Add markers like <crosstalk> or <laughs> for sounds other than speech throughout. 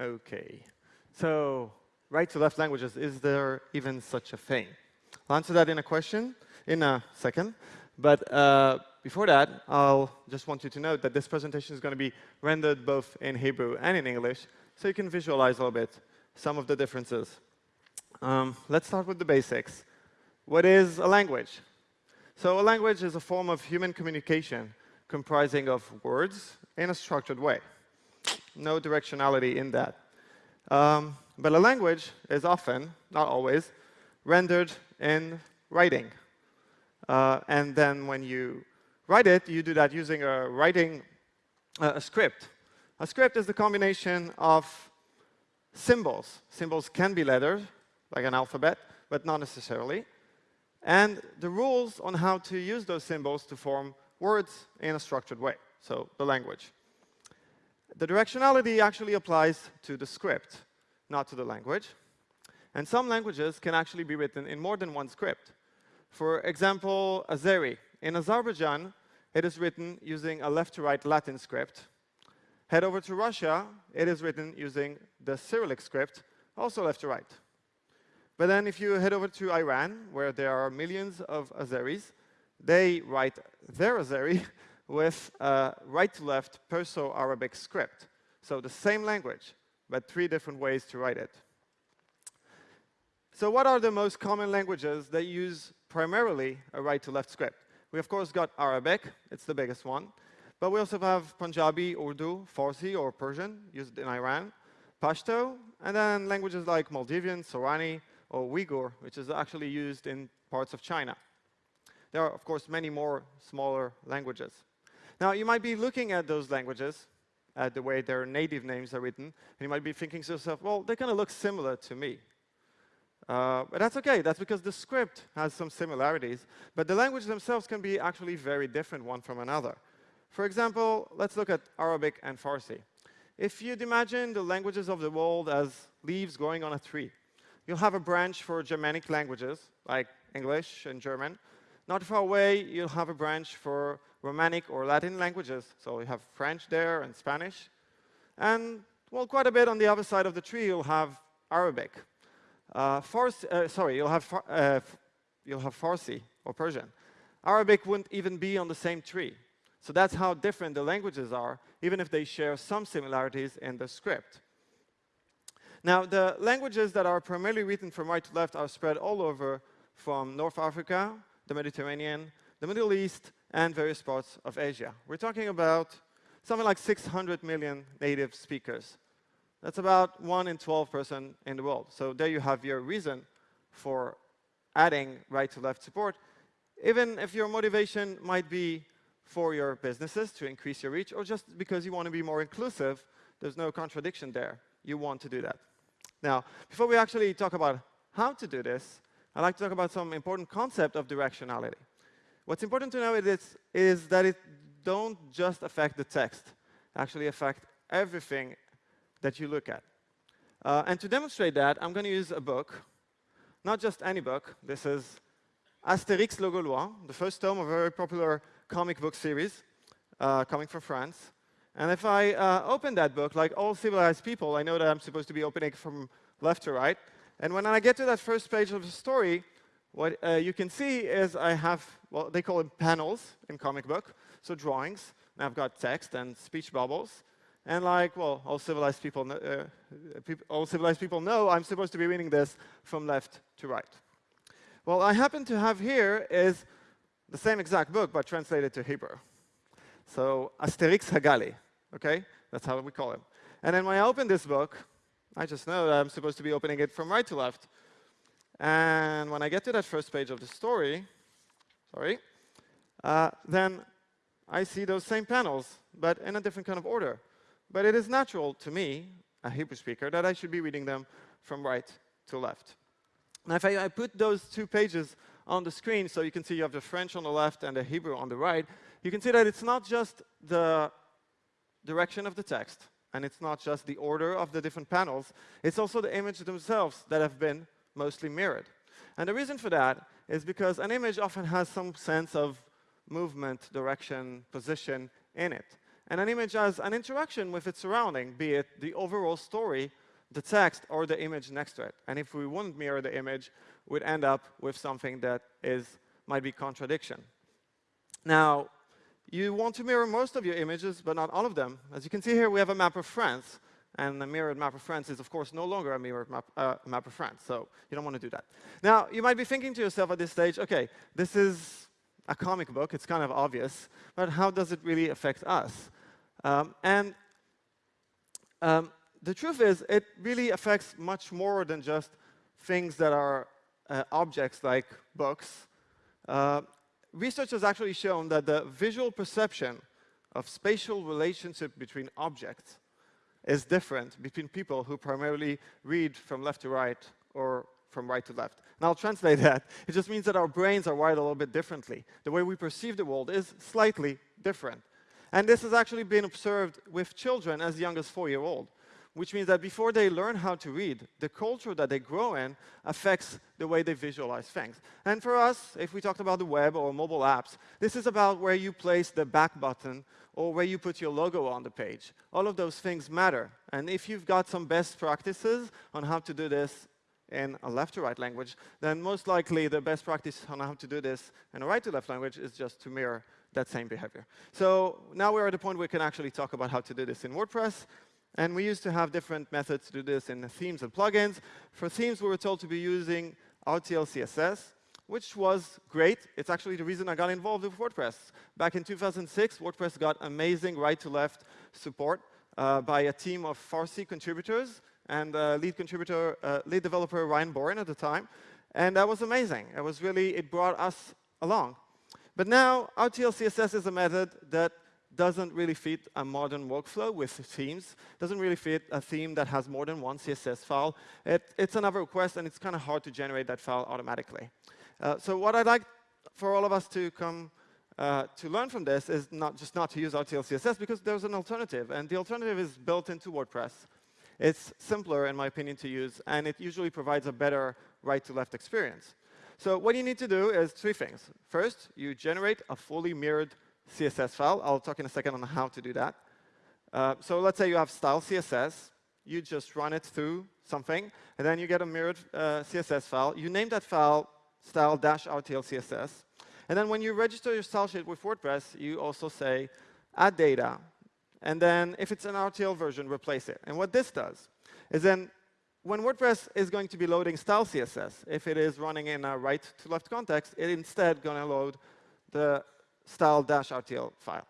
OK. So right to left languages, is there even such a thing? I'll answer that in a question in a second. But uh, before that, I'll just want you to note that this presentation is going to be rendered both in Hebrew and in English, so you can visualize a little bit some of the differences. Um, let's start with the basics. What is a language? So a language is a form of human communication comprising of words in a structured way. No directionality in that. Um, but a language is often, not always, rendered in writing. Uh, and then when you write it, you do that using a writing uh, a script. A script is the combination of symbols. Symbols can be letters, like an alphabet, but not necessarily and the rules on how to use those symbols to form words in a structured way, so the language. The directionality actually applies to the script, not to the language. And some languages can actually be written in more than one script. For example, Azeri. In Azerbaijan, it is written using a left-to-right Latin script. Head over to Russia, it is written using the Cyrillic script, also left-to-right. But then if you head over to Iran, where there are millions of Azeris, they write their Azeri <laughs> with a right-to-left Perso-Arabic script. So the same language, but three different ways to write it. So what are the most common languages that use primarily a right-to-left script? We, of course, got Arabic. It's the biggest one. But we also have Punjabi, Urdu, Farsi, or Persian, used in Iran, Pashto, and then languages like Maldivian, Sorani, or Uyghur, which is actually used in parts of China. There are, of course, many more smaller languages. Now, you might be looking at those languages, at the way their native names are written, and you might be thinking to yourself, well, they kind of look similar to me. Uh, but that's OK. That's because the script has some similarities. But the languages themselves can be actually very different one from another. For example, let's look at Arabic and Farsi. If you'd imagine the languages of the world as leaves growing on a tree, You'll have a branch for Germanic languages, like English and German. Not far away, you'll have a branch for Romanic or Latin languages. So you have French there and Spanish. And, well, quite a bit on the other side of the tree, you'll have Arabic. Uh, Farsi, uh, sorry, you'll have, uh, you'll have Farsi or Persian. Arabic wouldn't even be on the same tree. So that's how different the languages are, even if they share some similarities in the script. Now, the languages that are primarily written from right to left are spread all over from North Africa, the Mediterranean, the Middle East, and various parts of Asia. We're talking about something like 600 million native speakers. That's about 1 in 12 person in the world. So there you have your reason for adding right-to-left support, even if your motivation might be for your businesses to increase your reach, or just because you want to be more inclusive, there's no contradiction there. You want to do that. Now, before we actually talk about how to do this, I'd like to talk about some important concept of directionality. What's important to know is, is that it don't just affect the text, actually affect everything that you look at. Uh, and to demonstrate that, I'm going to use a book, not just any book. This is Astérix le Gaulois, the first tome of a very popular comic book series uh, coming from France. And if I uh, open that book, like all civilized people, I know that I'm supposed to be opening from left to right. And when I get to that first page of the story, what uh, you can see is I have, well, they call them panels in comic book, so drawings. And I've got text and speech bubbles. And like, well, all civilized people, know, uh, all civilized people know I'm supposed to be reading this from left to right. Well, I happen to have here is the same exact book, but translated to Hebrew. So Asterix Hagali, okay? That's how we call him. And then when I open this book, I just know that I'm supposed to be opening it from right to left. And when I get to that first page of the story, sorry, uh, then I see those same panels, but in a different kind of order. But it is natural to me, a Hebrew speaker, that I should be reading them from right to left. Now, if I, I put those two pages on the screen, so you can see you have the French on the left and the Hebrew on the right, you can see that it's not just the direction of the text, and it's not just the order of the different panels, it's also the images themselves that have been mostly mirrored. And the reason for that is because an image often has some sense of movement, direction, position in it. And an image has an interaction with its surrounding, be it the overall story, the text, or the image next to it. And if we wouldn't mirror the image, we'd end up with something that is, might be contradiction. Now, you want to mirror most of your images, but not all of them. As you can see here, we have a map of France. And the mirrored map of France is, of course, no longer a mirrored map, uh, map of France. So you don't want to do that. Now, you might be thinking to yourself at this stage, OK, this is a comic book. It's kind of obvious. But how does it really affect us? Um, and um, the truth is, it really affects much more than just things that are uh, objects like books. Uh, research has actually shown that the visual perception of spatial relationship between objects is different between people who primarily read from left to right or from right to left. And I'll translate <laughs> that. It just means that our brains are wired a little bit differently. The way we perceive the world is slightly different. And this has actually been observed with children as young as four-year-old, which means that before they learn how to read, the culture that they grow in affects the way they visualize things. And for us, if we talked about the web or mobile apps, this is about where you place the back button or where you put your logo on the page. All of those things matter. And if you've got some best practices on how to do this in a left-to-right language, then most likely the best practice on how to do this in a right-to-left language is just to mirror that same behavior. So now we're at a point where we can actually talk about how to do this in WordPress. And we used to have different methods to do this in themes and plugins. For themes, we were told to be using RTL CSS, which was great. It's actually the reason I got involved with WordPress. Back in 2006, WordPress got amazing right-to-left support uh, by a team of Farsi contributors and uh, lead contributor, uh, lead developer Ryan Boren at the time. And that was amazing. It was really, it brought us along. But now, RTL CSS is a method that doesn't really fit a modern workflow with themes, doesn't really fit a theme that has more than one CSS file. It, it's another request, and it's kind of hard to generate that file automatically. Uh, so what I'd like for all of us to come uh, to learn from this is not just not to use RTL CSS, because there's an alternative, and the alternative is built into WordPress. It's simpler, in my opinion, to use, and it usually provides a better right-to-left experience. So what you need to do is three things. First, you generate a fully mirrored CSS file. I'll talk in a second on how to do that. Uh, so let's say you have style CSS. You just run it through something, and then you get a mirrored uh, CSS file. You name that file style-rtl CSS. And then when you register your style sheet with WordPress, you also say add data. And then if it's an RTL version, replace it. And what this does is then when WordPress is going to be loading style CSS, if it is running in a right-to-left context, it instead going to load the style-rtl file,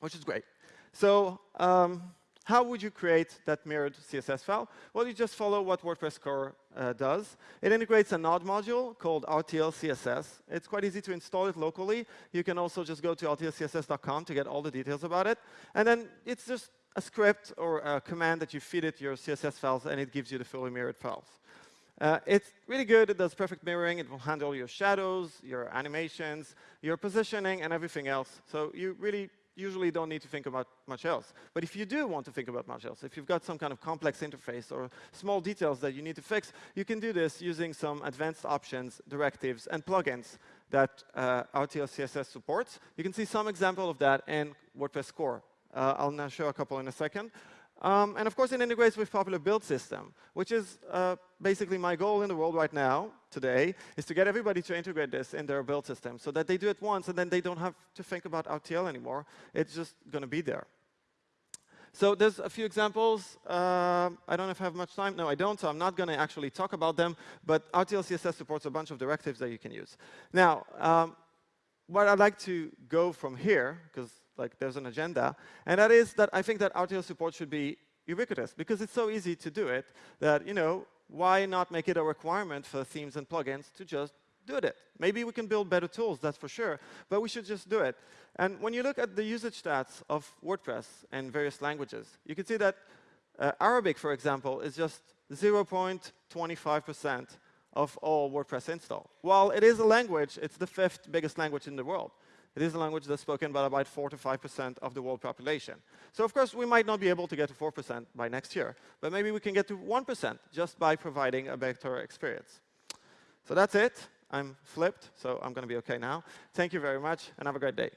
which is great. So um, how would you create that mirrored CSS file? Well, you just follow what WordPress core uh, does. It integrates a node module called RTL CSS. It's quite easy to install it locally. You can also just go to rtlcss.com to get all the details about it. And then it's just a script or a command that you feed it your CSS files, and it gives you the fully mirrored files. Uh, it's really good. It does perfect mirroring. It will handle your shadows, your animations, your positioning, and everything else. So you really usually don't need to think about much else. But if you do want to think about much else, if you've got some kind of complex interface or small details that you need to fix, you can do this using some advanced options, directives, and plugins that uh, RTL CSS supports. You can see some example of that in WordPress core. Uh, I'll now show a couple in a second. Um, and of course, it integrates with popular build system, which is uh, basically my goal in the world right now, today, is to get everybody to integrate this in their build system so that they do it once and then they don't have to think about RTL anymore. It's just going to be there. So there's a few examples. Uh, I don't know if I have much time. No, I don't, so I'm not going to actually talk about them. But RTL CSS supports a bunch of directives that you can use. Now, um, what I'd like to go from here, because like there's an agenda, and that is that I think that RTL support should be ubiquitous because it's so easy to do it that, you know, why not make it a requirement for themes and plugins to just do it? Maybe we can build better tools, that's for sure, but we should just do it. And when you look at the usage stats of WordPress in various languages, you can see that uh, Arabic, for example, is just 0.25% of all WordPress install. While it is a language, it's the fifth biggest language in the world. It is a language that's spoken by about 4 to 5% of the world population. So of course, we might not be able to get to 4% by next year, but maybe we can get to 1% just by providing a better experience. So that's it. I'm flipped, so I'm going to be OK now. Thank you very much, and have a great day.